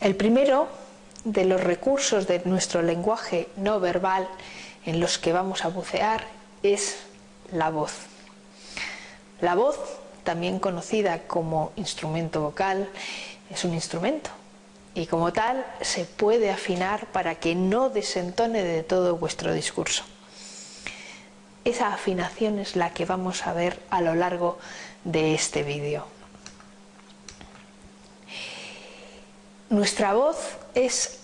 El primero de los recursos de nuestro lenguaje no verbal en los que vamos a bucear es la voz. La voz, también conocida como instrumento vocal, es un instrumento y como tal se puede afinar para que no desentone de todo vuestro discurso. Esa afinación es la que vamos a ver a lo largo de este vídeo. Nuestra voz es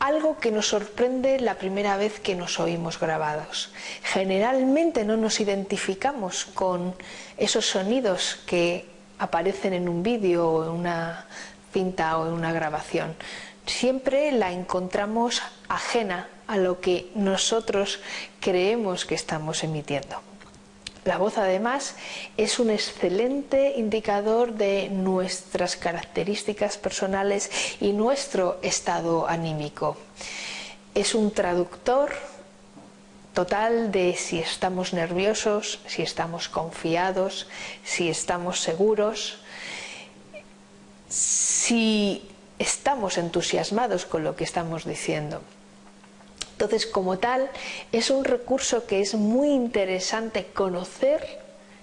algo que nos sorprende la primera vez que nos oímos grabados. Generalmente no nos identificamos con esos sonidos que aparecen en un vídeo o en una cinta o en una grabación. Siempre la encontramos ajena a lo que nosotros creemos que estamos emitiendo. La voz además es un excelente indicador de nuestras características personales y nuestro estado anímico. Es un traductor total de si estamos nerviosos, si estamos confiados, si estamos seguros, si estamos entusiasmados con lo que estamos diciendo. Entonces, como tal, es un recurso que es muy interesante conocer,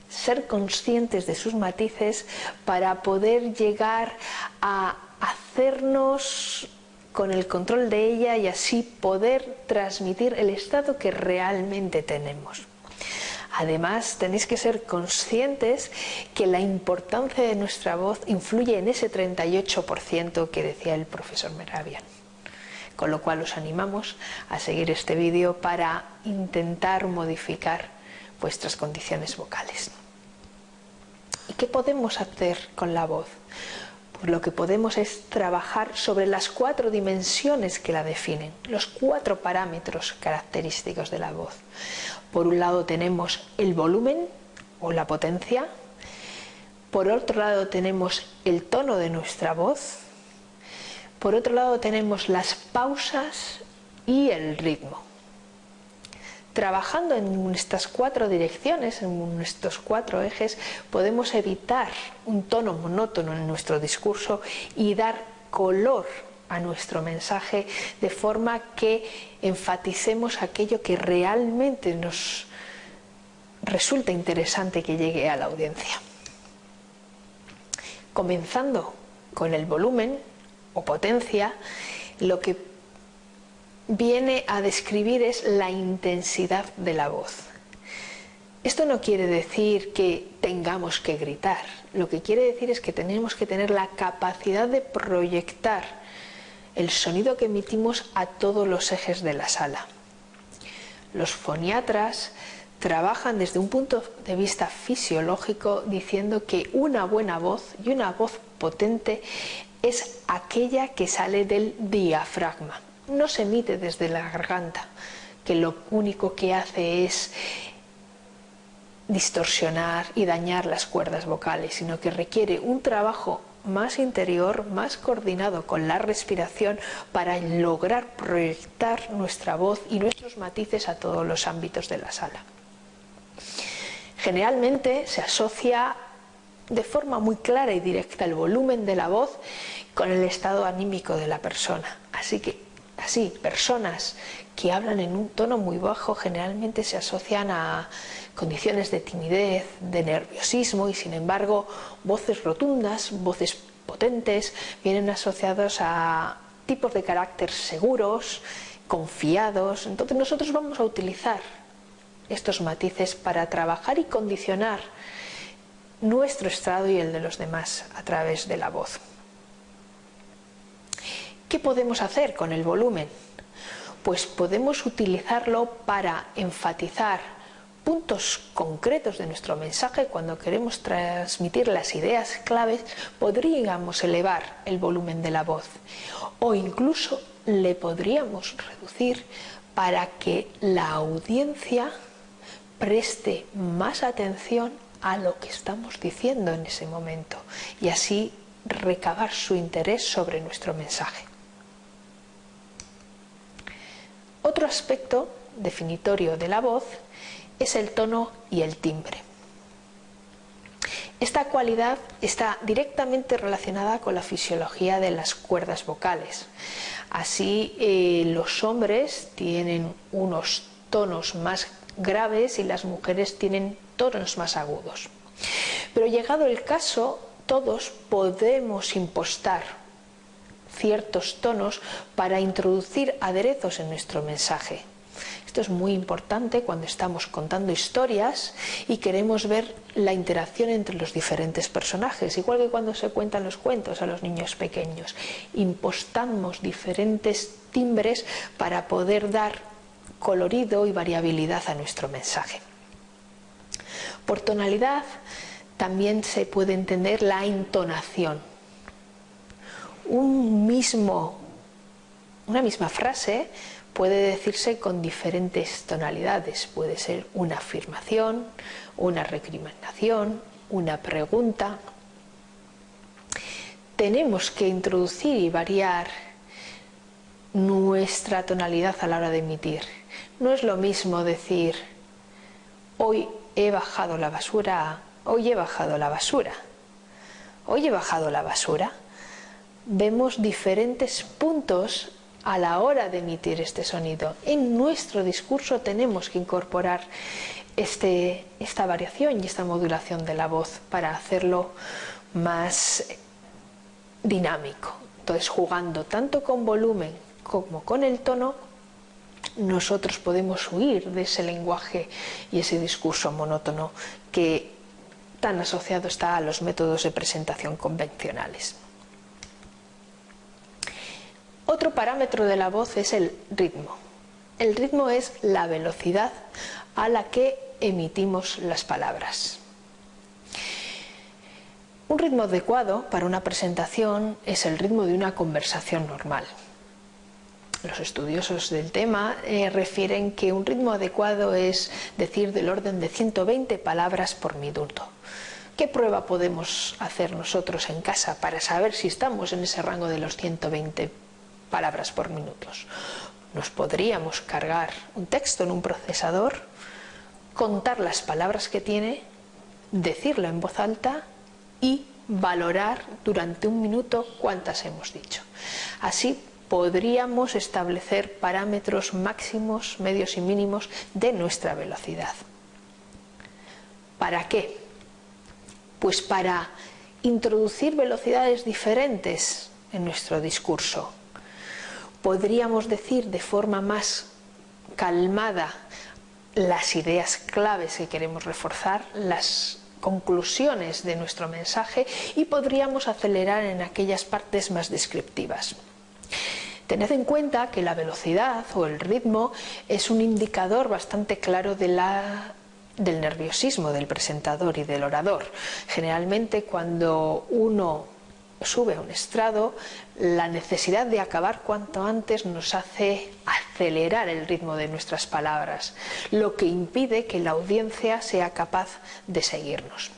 ser conscientes de sus matices para poder llegar a hacernos con el control de ella y así poder transmitir el estado que realmente tenemos. Además, tenéis que ser conscientes que la importancia de nuestra voz influye en ese 38% que decía el profesor Meravian con lo cual os animamos a seguir este vídeo para intentar modificar vuestras condiciones vocales. ¿Y qué podemos hacer con la voz? Pues lo que podemos es trabajar sobre las cuatro dimensiones que la definen, los cuatro parámetros característicos de la voz. Por un lado tenemos el volumen o la potencia, por otro lado tenemos el tono de nuestra voz, por otro lado tenemos las pausas y el ritmo. Trabajando en estas cuatro direcciones, en estos cuatro ejes, podemos evitar un tono monótono en nuestro discurso y dar color a nuestro mensaje de forma que enfaticemos aquello que realmente nos resulta interesante que llegue a la audiencia. Comenzando con el volumen, potencia, lo que viene a describir es la intensidad de la voz. Esto no quiere decir que tengamos que gritar, lo que quiere decir es que tenemos que tener la capacidad de proyectar el sonido que emitimos a todos los ejes de la sala. Los foniatras trabajan desde un punto de vista fisiológico diciendo que una buena voz y una voz potente es aquella que sale del diafragma, no se emite desde la garganta, que lo único que hace es distorsionar y dañar las cuerdas vocales, sino que requiere un trabajo más interior, más coordinado con la respiración para lograr proyectar nuestra voz y nuestros matices a todos los ámbitos de la sala. Generalmente se asocia de forma muy clara y directa el volumen de la voz con el estado anímico de la persona. Así que, así, personas que hablan en un tono muy bajo generalmente se asocian a condiciones de timidez, de nerviosismo y sin embargo voces rotundas, voces potentes vienen asociados a tipos de carácter seguros, confiados. Entonces nosotros vamos a utilizar estos matices para trabajar y condicionar nuestro estado y el de los demás a través de la voz. ¿Qué podemos hacer con el volumen? Pues podemos utilizarlo para enfatizar puntos concretos de nuestro mensaje cuando queremos transmitir las ideas claves podríamos elevar el volumen de la voz o incluso le podríamos reducir para que la audiencia preste más atención a lo que estamos diciendo en ese momento y así recabar su interés sobre nuestro mensaje. Otro aspecto definitorio de la voz es el tono y el timbre. Esta cualidad está directamente relacionada con la fisiología de las cuerdas vocales. Así, eh, los hombres tienen unos tonos más graves y las mujeres tienen tonos más agudos. Pero llegado el caso, todos podemos impostar ciertos tonos para introducir aderezos en nuestro mensaje. Esto es muy importante cuando estamos contando historias y queremos ver la interacción entre los diferentes personajes, igual que cuando se cuentan los cuentos a los niños pequeños. Impostamos diferentes timbres para poder dar colorido y variabilidad a nuestro mensaje. Por tonalidad también se puede entender la entonación. Un mismo, una misma frase puede decirse con diferentes tonalidades. Puede ser una afirmación, una recriminación, una pregunta. Tenemos que introducir y variar nuestra tonalidad a la hora de emitir. No es lo mismo decir hoy he bajado la basura, hoy he bajado la basura. Hoy he bajado la basura. Vemos diferentes puntos a la hora de emitir este sonido. En nuestro discurso tenemos que incorporar este, esta variación y esta modulación de la voz para hacerlo más dinámico. Entonces, jugando tanto con volumen como con el tono, nosotros podemos huir de ese lenguaje y ese discurso monótono que tan asociado está a los métodos de presentación convencionales. Otro parámetro de la voz es el ritmo. El ritmo es la velocidad a la que emitimos las palabras. Un ritmo adecuado para una presentación es el ritmo de una conversación normal. Los estudiosos del tema eh, refieren que un ritmo adecuado es decir del orden de 120 palabras por minuto. ¿Qué prueba podemos hacer nosotros en casa para saber si estamos en ese rango de los 120 palabras por minutos. Nos podríamos cargar un texto en un procesador, contar las palabras que tiene, decirlo en voz alta y valorar durante un minuto cuántas hemos dicho. Así podríamos establecer parámetros máximos, medios y mínimos de nuestra velocidad. ¿Para qué? Pues para introducir velocidades diferentes en nuestro discurso podríamos decir de forma más calmada las ideas claves que queremos reforzar, las conclusiones de nuestro mensaje y podríamos acelerar en aquellas partes más descriptivas. Tened en cuenta que la velocidad o el ritmo es un indicador bastante claro de la, del nerviosismo del presentador y del orador. Generalmente cuando uno sube a un estrado, la necesidad de acabar cuanto antes nos hace acelerar el ritmo de nuestras palabras, lo que impide que la audiencia sea capaz de seguirnos.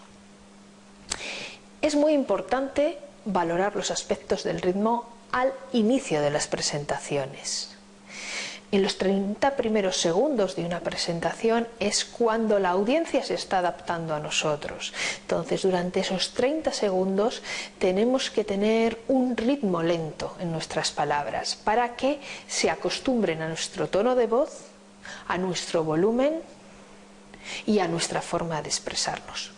Es muy importante valorar los aspectos del ritmo al inicio de las presentaciones. En los 30 primeros segundos de una presentación es cuando la audiencia se está adaptando a nosotros. Entonces, durante esos 30 segundos tenemos que tener un ritmo lento en nuestras palabras para que se acostumbren a nuestro tono de voz, a nuestro volumen y a nuestra forma de expresarnos.